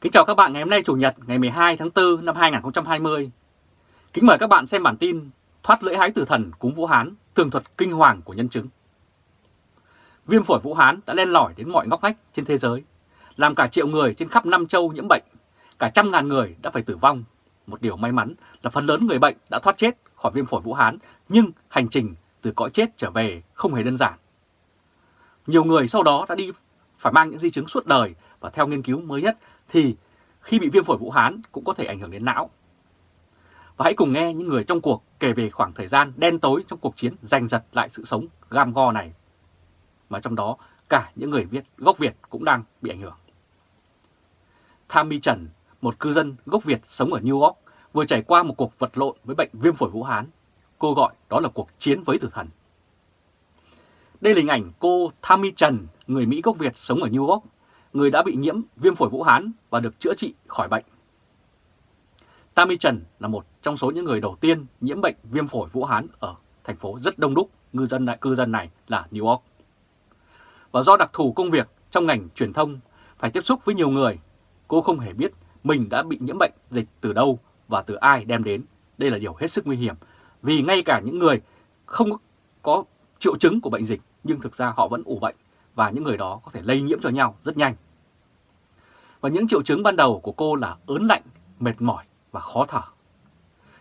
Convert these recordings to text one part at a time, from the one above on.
Kính chào các bạn ngày hôm nay Chủ nhật ngày 12 tháng 4 năm 2020. Kính mời các bạn xem bản tin Thoát lưỡi hái tử thần cúng Vũ Hán, tường thuật kinh hoàng của nhân chứng. Viêm phổi Vũ Hán đã len lỏi đến mọi ngóc ngách trên thế giới, làm cả triệu người trên khắp năm châu nhiễm bệnh, cả trăm ngàn người đã phải tử vong. Một điều may mắn là phần lớn người bệnh đã thoát chết khỏi viêm phổi Vũ Hán, nhưng hành trình từ cõi chết trở về không hề đơn giản. Nhiều người sau đó đã đi phải mang những di chứng suốt đời và theo nghiên cứu mới nhất thì khi bị viêm phổi Vũ Hán cũng có thể ảnh hưởng đến não. Và hãy cùng nghe những người trong cuộc kể về khoảng thời gian đen tối trong cuộc chiến giành giật lại sự sống gam go này. Mà trong đó cả những người Việt gốc Việt cũng đang bị ảnh hưởng. Tham Trần, một cư dân gốc Việt sống ở New York, vừa trải qua một cuộc vật lộn với bệnh viêm phổi Vũ Hán. Cô gọi đó là cuộc chiến với tử thần. Đây là hình ảnh cô Tammy Trần, người Mỹ gốc Việt sống ở New York, người đã bị nhiễm viêm phổi Vũ Hán và được chữa trị khỏi bệnh. Tammy Trần là một trong số những người đầu tiên nhiễm bệnh viêm phổi Vũ Hán ở thành phố rất đông đúc ngư dân đại cư dân này là New York. Và do đặc thù công việc trong ngành truyền thông phải tiếp xúc với nhiều người, cô không hề biết mình đã bị nhiễm bệnh dịch từ đâu và từ ai đem đến. Đây là điều hết sức nguy hiểm vì ngay cả những người không có triệu chứng của bệnh dịch nhưng thực ra họ vẫn ủ bệnh và những người đó có thể lây nhiễm cho nhau rất nhanh. Và những triệu chứng ban đầu của cô là ớn lạnh, mệt mỏi và khó thở.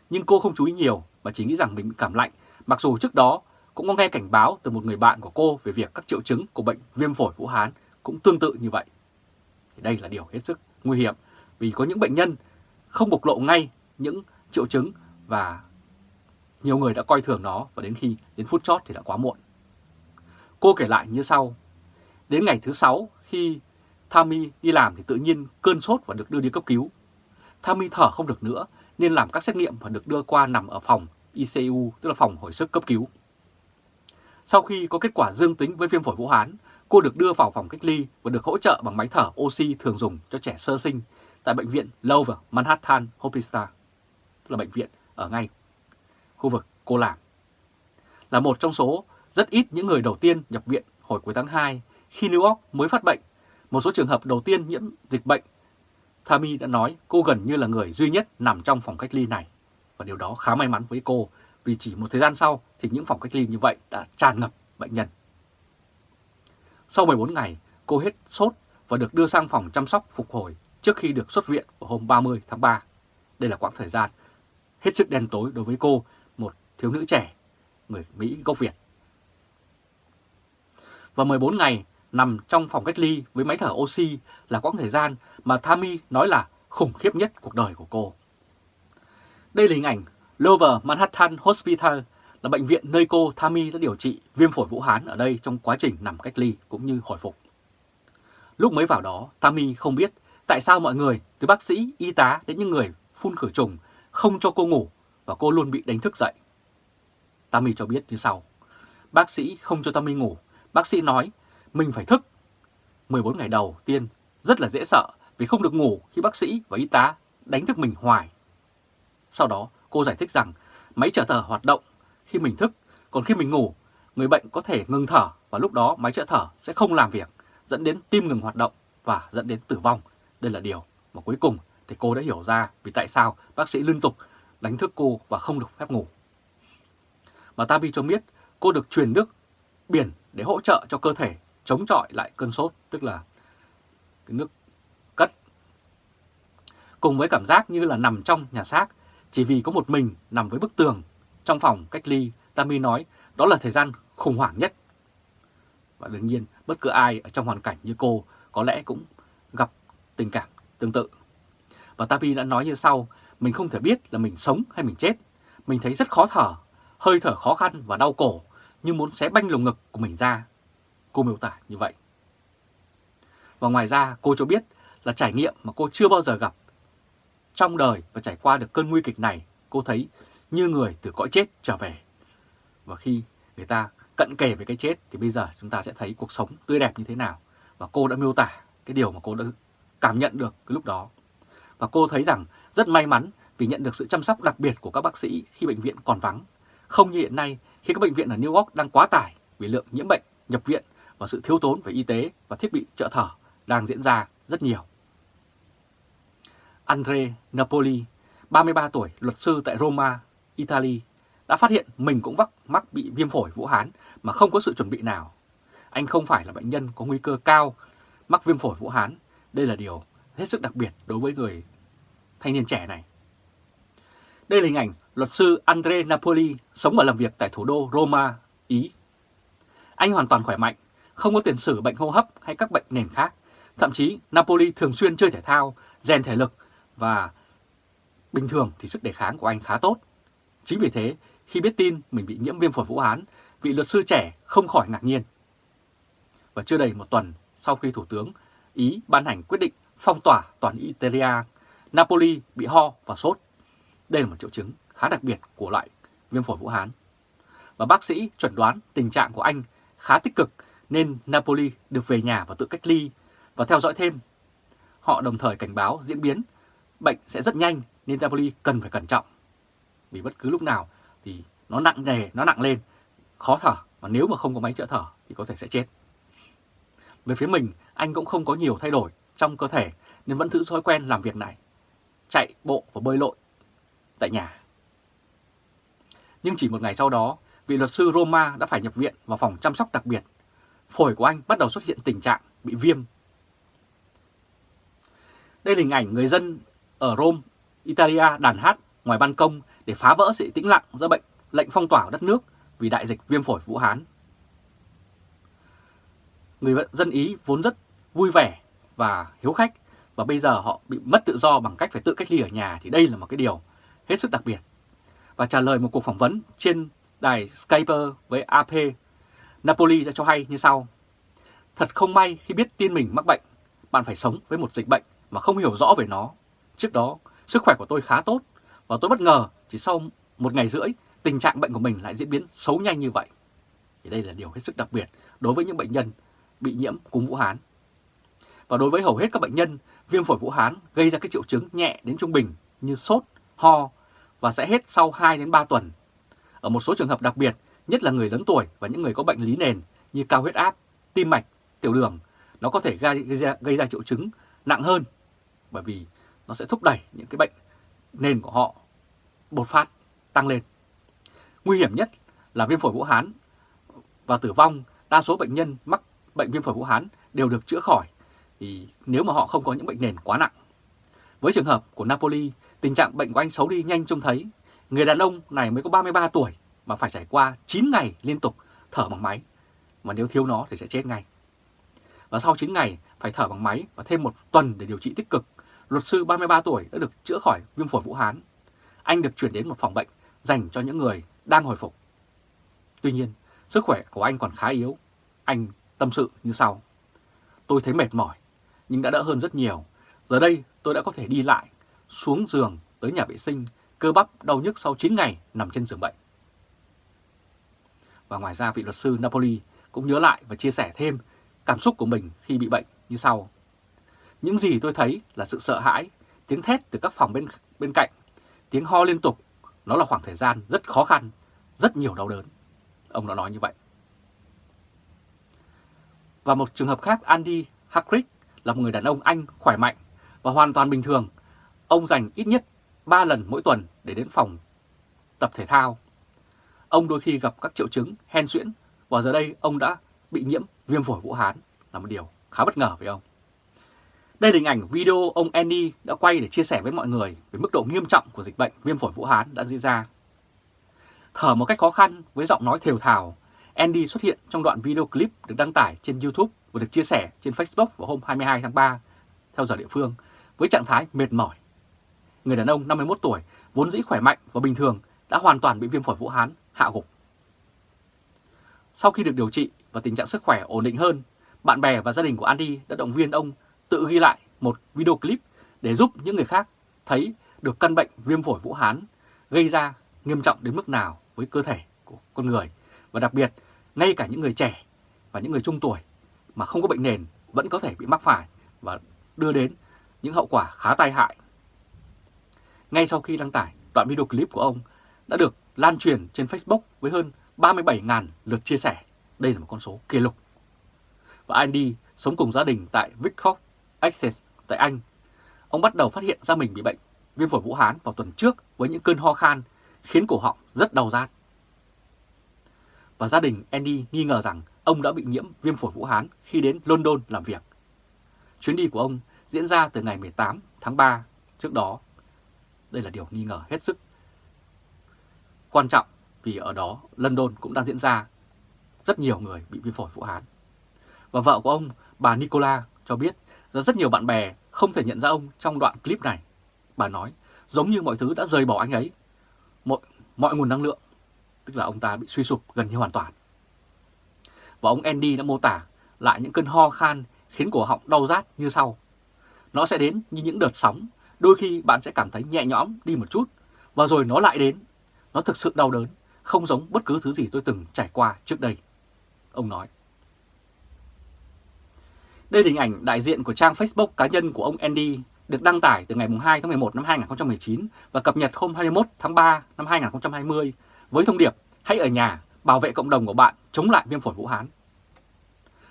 Nhưng cô không chú ý nhiều và chỉ nghĩ rằng mình bị cảm lạnh, mặc dù trước đó cũng có nghe cảnh báo từ một người bạn của cô về việc các triệu chứng của bệnh viêm phổi Vũ Hán cũng tương tự như vậy. Thì đây là điều hết sức nguy hiểm vì có những bệnh nhân không bộc lộ ngay những triệu chứng và nhiều người đã coi thường nó và đến khi đến phút chót thì đã quá muộn. Cô kể lại như sau. Đến ngày thứ sáu khi Tammy đi làm thì tự nhiên cơn sốt và được đưa đi cấp cứu. Tammy thở không được nữa nên làm các xét nghiệm và được đưa qua nằm ở phòng ICU, tức là phòng hồi sức cấp cứu. Sau khi có kết quả dương tính với viêm phổi Vũ Hán, cô được đưa vào phòng cách ly và được hỗ trợ bằng máy thở oxy thường dùng cho trẻ sơ sinh tại bệnh viện Lower Manhattan Hospital, tức là bệnh viện ở ngay khu vực cô làm. Là một trong số rất ít những người đầu tiên nhập viện hồi cuối tháng 2 khi New York mới phát bệnh. Một số trường hợp đầu tiên nhiễm dịch bệnh. Tammy đã nói cô gần như là người duy nhất nằm trong phòng cách ly này. Và điều đó khá may mắn với cô vì chỉ một thời gian sau thì những phòng cách ly như vậy đã tràn ngập bệnh nhân. Sau 14 ngày, cô hết sốt và được đưa sang phòng chăm sóc phục hồi trước khi được xuất viện vào hôm 30 tháng 3. Đây là quãng thời gian hết sức đen tối đối với cô, một thiếu nữ trẻ, người Mỹ gốc Việt và 14 ngày nằm trong phòng cách ly với máy thở oxy là quãng thời gian mà Tammy nói là khủng khiếp nhất cuộc đời của cô. Đây là hình ảnh Lower Manhattan Hospital là bệnh viện nơi cô Tammy đã điều trị viêm phổi Vũ Hán ở đây trong quá trình nằm cách ly cũng như hồi phục. Lúc mới vào đó, Tammy không biết tại sao mọi người, từ bác sĩ, y tá đến những người phun khử trùng, không cho cô ngủ và cô luôn bị đánh thức dậy. Tammy cho biết như sau. Bác sĩ không cho Tammy ngủ Bác sĩ nói mình phải thức. 14 ngày đầu tiên rất là dễ sợ vì không được ngủ khi bác sĩ và y tá đánh thức mình hoài. Sau đó cô giải thích rằng máy trợ thở hoạt động khi mình thức, còn khi mình ngủ, người bệnh có thể ngừng thở và lúc đó máy trợ thở sẽ không làm việc, dẫn đến tim ngừng hoạt động và dẫn đến tử vong. Đây là điều mà cuối cùng thì cô đã hiểu ra vì tại sao bác sĩ liên tục đánh thức cô và không được phép ngủ. Mà Tabi cho biết cô được truyền nước biển để hỗ trợ cho cơ thể chống chọi lại cơn sốt, tức là cái nước cất. Cùng với cảm giác như là nằm trong nhà xác, chỉ vì có một mình nằm với bức tường trong phòng cách ly, Tammy nói đó là thời gian khủng hoảng nhất. Và đương nhiên, bất cứ ai ở trong hoàn cảnh như cô có lẽ cũng gặp tình cảm tương tự. Và Tammy đã nói như sau, mình không thể biết là mình sống hay mình chết. Mình thấy rất khó thở, hơi thở khó khăn và đau cổ như muốn xé banh lồng ngực của mình ra. Cô miêu tả như vậy. Và ngoài ra cô cho biết là trải nghiệm mà cô chưa bao giờ gặp. Trong đời và trải qua được cơn nguy kịch này, cô thấy như người từ cõi chết trở về. Và khi người ta cận kề với cái chết thì bây giờ chúng ta sẽ thấy cuộc sống tươi đẹp như thế nào. Và cô đã miêu tả cái điều mà cô đã cảm nhận được cái lúc đó. Và cô thấy rằng rất may mắn vì nhận được sự chăm sóc đặc biệt của các bác sĩ khi bệnh viện còn vắng. Không như hiện nay khi các bệnh viện ở New York đang quá tải vì lượng nhiễm bệnh, nhập viện và sự thiếu tốn về y tế và thiết bị trợ thở đang diễn ra rất nhiều. Andre Napoli, 33 tuổi, luật sư tại Roma, Italy, đã phát hiện mình cũng vắc mắc bị viêm phổi Vũ Hán mà không có sự chuẩn bị nào. Anh không phải là bệnh nhân có nguy cơ cao mắc viêm phổi Vũ Hán. Đây là điều hết sức đặc biệt đối với người thanh niên trẻ này. Đây là hình ảnh luật sư Andre Napoli sống và làm việc tại thủ đô Roma, Ý. Anh hoàn toàn khỏe mạnh, không có tiền sử bệnh hô hấp hay các bệnh nền khác. Thậm chí Napoli thường xuyên chơi thể thao, rèn thể lực và bình thường thì sức đề kháng của anh khá tốt. Chính vì thế, khi biết tin mình bị nhiễm viêm phổi Vũ Hán, vị luật sư trẻ không khỏi ngạc nhiên. Và chưa đầy một tuần sau khi Thủ tướng Ý ban hành quyết định phong tỏa toàn Italia, Napoli bị ho và sốt. Đây là một triệu chứng khá đặc biệt của loại viêm phổi Vũ Hán. Và bác sĩ chuẩn đoán tình trạng của anh khá tích cực nên Napoli được về nhà và tự cách ly và theo dõi thêm. Họ đồng thời cảnh báo diễn biến bệnh sẽ rất nhanh nên Napoli cần phải cẩn trọng. Vì bất cứ lúc nào thì nó nặng nề, nó nặng lên, khó thở và nếu mà không có máy trợ thở thì có thể sẽ chết. Về phía mình, anh cũng không có nhiều thay đổi trong cơ thể nên vẫn giữ thói quen làm việc này, chạy bộ và bơi lội tại nhà. Nhưng chỉ một ngày sau đó, vị luật sư Roma đã phải nhập viện vào phòng chăm sóc đặc biệt. Phổi của anh bắt đầu xuất hiện tình trạng bị viêm. Đây là hình ảnh người dân ở Rome, Italia đàn hát ngoài ban công để phá vỡ sự tĩnh lặng do bệnh lệnh phong tỏa đất nước vì đại dịch viêm phổi Vũ Hán. Người dân Ý vốn rất vui vẻ và hiếu khách và bây giờ họ bị mất tự do bằng cách phải tự cách ly ở nhà thì đây là một cái điều hết sức đặc biệt. Và trả lời một cuộc phỏng vấn trên đài Skype với AP, Napoli đã cho hay như sau. Thật không may khi biết tin mình mắc bệnh, bạn phải sống với một dịch bệnh mà không hiểu rõ về nó. Trước đó, sức khỏe của tôi khá tốt và tôi bất ngờ chỉ sau một ngày rưỡi tình trạng bệnh của mình lại diễn biến xấu nhanh như vậy. Thì đây là điều hết sức đặc biệt đối với những bệnh nhân bị nhiễm cúm Vũ Hán. Và đối với hầu hết các bệnh nhân, viêm phổi Vũ Hán gây ra các triệu chứng nhẹ đến trung bình như sốt, ho và sẽ hết sau 2 đến 3 tuần. Ở một số trường hợp đặc biệt, nhất là người lớn tuổi và những người có bệnh lý nền như cao huyết áp, tim mạch, tiểu đường, nó có thể gây, ra, gây ra triệu chứng nặng hơn bởi vì nó sẽ thúc đẩy những cái bệnh nền của họ bột phát tăng lên. Nguy hiểm nhất là viêm phổi Vũ Hán và tử vong, đa số bệnh nhân mắc bệnh viêm phổi Vũ Hán đều được chữa khỏi thì nếu mà họ không có những bệnh nền quá nặng. Với trường hợp của Napoli, tình trạng bệnh của anh xấu đi nhanh trông thấy. Người đàn ông này mới có 33 tuổi mà phải trải qua 9 ngày liên tục thở bằng máy. Mà nếu thiếu nó thì sẽ chết ngay. Và sau 9 ngày phải thở bằng máy và thêm một tuần để điều trị tích cực, luật sư 33 tuổi đã được chữa khỏi viêm phổi Vũ Hán. Anh được chuyển đến một phòng bệnh dành cho những người đang hồi phục. Tuy nhiên, sức khỏe của anh còn khá yếu. Anh tâm sự như sau. Tôi thấy mệt mỏi, nhưng đã đỡ hơn rất nhiều. Giờ đây tôi đã có thể đi lại, xuống giường tới nhà vệ sinh, cơ bắp đau nhức sau 9 ngày nằm trên giường bệnh. Và ngoài ra vị luật sư Napoli cũng nhớ lại và chia sẻ thêm cảm xúc của mình khi bị bệnh như sau. Những gì tôi thấy là sự sợ hãi, tiếng thét từ các phòng bên bên cạnh, tiếng ho liên tục, nó là khoảng thời gian rất khó khăn, rất nhiều đau đớn. Ông đã nói như vậy. Và một trường hợp khác Andy Hackrick là một người đàn ông Anh khỏe mạnh và hoàn toàn bình thường. Ông dành ít nhất 3 lần mỗi tuần để đến phòng tập thể thao. Ông đôi khi gặp các triệu chứng hen suyễn và giờ đây ông đã bị nhiễm viêm phổi Vũ Hán là một điều khá bất ngờ với ông. Đây là hình ảnh video ông Andy đã quay để chia sẻ với mọi người về mức độ nghiêm trọng của dịch bệnh viêm phổi Vũ Hán đã diễn ra. Thở một cách khó khăn với giọng nói thều thào, Andy xuất hiện trong đoạn video clip được đăng tải trên YouTube và được chia sẻ trên Facebook vào hôm 22 tháng 3 theo giờ địa phương với trạng thái mệt mỏi. Người đàn ông 51 tuổi vốn dĩ khỏe mạnh và bình thường đã hoàn toàn bị viêm phổi Vũ Hán hạ gục. Sau khi được điều trị và tình trạng sức khỏe ổn định hơn, bạn bè và gia đình của Andy đã động viên ông tự ghi lại một video clip để giúp những người khác thấy được căn bệnh viêm phổi Vũ Hán gây ra nghiêm trọng đến mức nào với cơ thể của con người và đặc biệt ngay cả những người trẻ và những người trung tuổi mà không có bệnh nền vẫn có thể bị mắc phải và đưa đến những hậu quả khá tai hại. Ngay sau khi đăng tải, đoạn video clip của ông đã được lan truyền trên Facebook với hơn 37.000 lượt chia sẻ. Đây là một con số kỷ lục. Và Andy sống cùng gia đình tại Wickford, Essex tại Anh. ông bắt đầu phát hiện ra mình bị bệnh viêm phổi Vũ Hán vào tuần trước với những cơn ho khan khiến cổ họng rất đau rát. Và gia đình Andy nghi ngờ rằng ông đã bị nhiễm viêm phổi Vũ Hán khi đến London làm việc. Chuyến đi của ông diễn ra từ ngày 18 tháng 3 trước đó. Đây là điều nghi ngờ hết sức quan trọng vì ở đó London cũng đang diễn ra rất nhiều người bị viêm phổi Vũ Hán. Và vợ của ông, bà Nicola cho biết rằng rất nhiều bạn bè không thể nhận ra ông trong đoạn clip này. Bà nói giống như mọi thứ đã rời bỏ anh ấy, mọi, mọi nguồn năng lượng, tức là ông ta bị suy sụp gần như hoàn toàn. Và ông Andy đã mô tả lại những cơn ho khan khiến cổ họng đau rát như sau. Nó sẽ đến như những đợt sóng, đôi khi bạn sẽ cảm thấy nhẹ nhõm đi một chút, và rồi nó lại đến. Nó thực sự đau đớn, không giống bất cứ thứ gì tôi từng trải qua trước đây. Ông nói. Đây là hình ảnh đại diện của trang Facebook cá nhân của ông Andy được đăng tải từ ngày 2 tháng 11 năm 2019 và cập nhật hôm 21 tháng 3 năm 2020 với thông điệp Hãy ở nhà, bảo vệ cộng đồng của bạn chống lại viêm phổi Vũ Hán.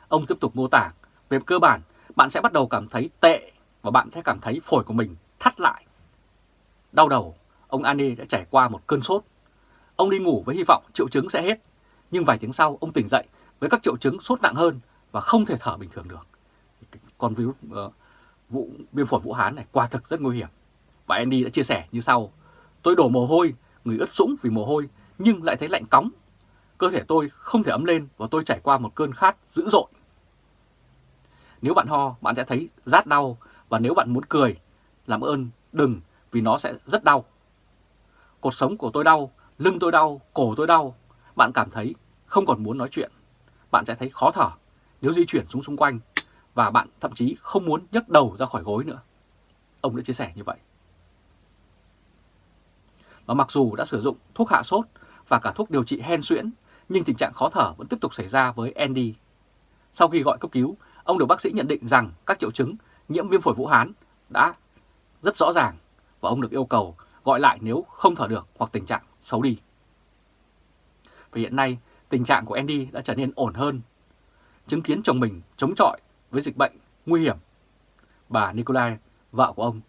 Ông tiếp tục mô tả, về cơ bản, bạn sẽ bắt đầu cảm thấy tệ và bạn sẽ cảm thấy phổi của mình thắt lại. Đau đầu, ông Andy đã trải qua một cơn sốt. Ông đi ngủ với hy vọng triệu chứng sẽ hết, nhưng vài tiếng sau ông tỉnh dậy với các triệu chứng sốt nặng hơn và không thể thở bình thường được. Con virus uh, vụ viêm phổi Vũ Hán này quả thực rất nguy hiểm. Và Andy đã chia sẻ như sau, tôi đổ mồ hôi, người ướt sũng vì mồ hôi nhưng lại thấy lạnh cóng. Cơ thể tôi không thể ấm lên và tôi trải qua một cơn khát dữ dội. Nếu bạn ho, bạn sẽ thấy rát đau và nếu bạn muốn cười, làm ơn đừng vì nó sẽ rất đau. Cột sống của tôi đau, lưng tôi đau, cổ tôi đau. Bạn cảm thấy không còn muốn nói chuyện. Bạn sẽ thấy khó thở nếu di chuyển xuống xung quanh và bạn thậm chí không muốn nhấc đầu ra khỏi gối nữa. Ông đã chia sẻ như vậy. Và mặc dù đã sử dụng thuốc hạ sốt và cả thuốc điều trị hen suyễn, nhưng tình trạng khó thở vẫn tiếp tục xảy ra với Andy. Sau khi gọi cấp cứu, ông được bác sĩ nhận định rằng các triệu chứng nhiễm viêm phổi Vũ Hán đã rất rõ ràng và ông được yêu cầu gọi lại nếu không thở được hoặc tình trạng xấu đi. Và hiện nay, tình trạng của Andy đã trở nên ổn hơn. Chứng kiến chồng mình chống chọi với dịch bệnh nguy hiểm. Bà Nikolai, vợ của ông,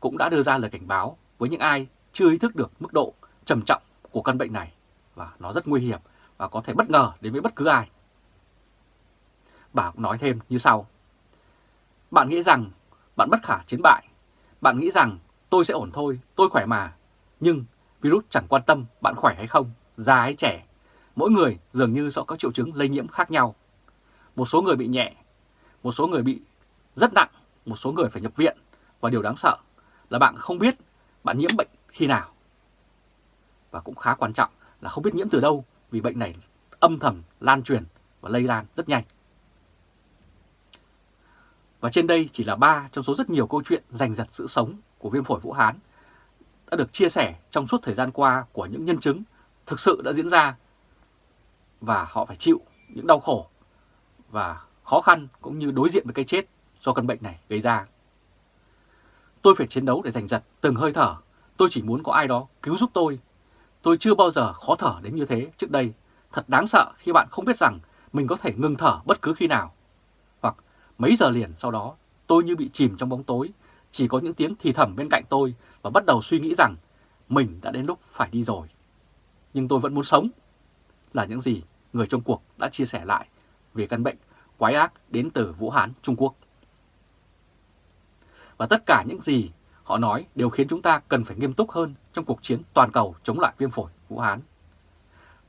cũng đã đưa ra lời cảnh báo với những ai chưa ý thức được mức độ trầm trọng của căn bệnh này và nó rất nguy hiểm và có thể bất ngờ đến với bất cứ ai. Bà cũng nói thêm như sau. Bạn nghĩ rằng bạn bất khả chiến bại. Bạn nghĩ rằng tôi sẽ ổn thôi, tôi khỏe mà. Nhưng virus chẳng quan tâm bạn khỏe hay không, già hay trẻ. Mỗi người dường như sẽ có triệu chứng lây nhiễm khác nhau. Một số người bị nhẹ, một số người bị rất nặng, một số người phải nhập viện. Và điều đáng sợ là bạn không biết bạn nhiễm bệnh khi nào. Và cũng khá quan trọng là không biết nhiễm từ đâu vì bệnh này âm thầm lan truyền và lây lan rất nhanh. Và trên đây chỉ là ba trong số rất nhiều câu chuyện giành giật sự sống của viêm phổi Vũ Hán đã được chia sẻ trong suốt thời gian qua của những nhân chứng thực sự đã diễn ra và họ phải chịu những đau khổ và khó khăn cũng như đối diện với cái chết do căn bệnh này gây ra. Tôi phải chiến đấu để giành giật từng hơi thở, tôi chỉ muốn có ai đó cứu giúp tôi. Tôi chưa bao giờ khó thở đến như thế trước đây. Thật đáng sợ khi bạn không biết rằng mình có thể ngừng thở bất cứ khi nào. Mấy giờ liền sau đó tôi như bị chìm trong bóng tối, chỉ có những tiếng thì thầm bên cạnh tôi và bắt đầu suy nghĩ rằng mình đã đến lúc phải đi rồi. Nhưng tôi vẫn muốn sống, là những gì người trong cuộc đã chia sẻ lại về căn bệnh quái ác đến từ Vũ Hán, Trung Quốc. Và tất cả những gì họ nói đều khiến chúng ta cần phải nghiêm túc hơn trong cuộc chiến toàn cầu chống lại viêm phổi Vũ Hán.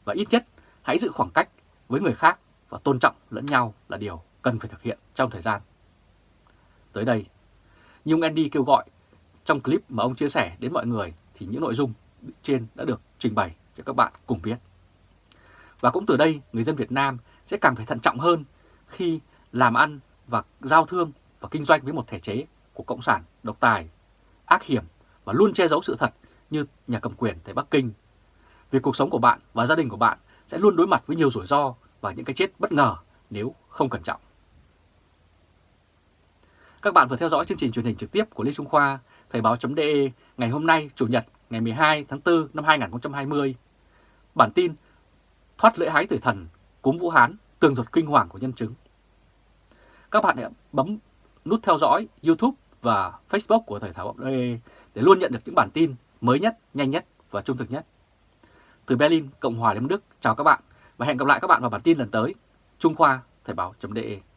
Và ít nhất hãy giữ khoảng cách với người khác và tôn trọng lẫn nhau là điều cần phải thực hiện trong thời gian. Tới đây, Nhung Andy kêu gọi trong clip mà ông chia sẻ đến mọi người thì những nội dung trên đã được trình bày cho các bạn cùng biết. Và cũng từ đây, người dân Việt Nam sẽ càng phải thận trọng hơn khi làm ăn và giao thương và kinh doanh với một thể chế của Cộng sản độc tài, ác hiểm và luôn che giấu sự thật như nhà cầm quyền tại Bắc Kinh. Vì cuộc sống của bạn và gia đình của bạn sẽ luôn đối mặt với nhiều rủi ro và những cái chết bất ngờ nếu không cẩn trọng. Các bạn vừa theo dõi chương trình truyền hình trực tiếp của Lê Trung Khoa, Thời báo.de ngày hôm nay, Chủ nhật, ngày 12 tháng 4 năm 2020. Bản tin Thoát lễ hái tử thần, cúm Vũ Hán, tường thuật kinh hoàng của nhân chứng. Các bạn hãy bấm nút theo dõi YouTube và Facebook của Thời Báo .de để luôn nhận được những bản tin mới nhất, nhanh nhất và trung thực nhất. Từ Berlin, Cộng hòa Liên Đức, chào các bạn và hẹn gặp lại các bạn vào bản tin lần tới. Trung Khoa, Thời báo.de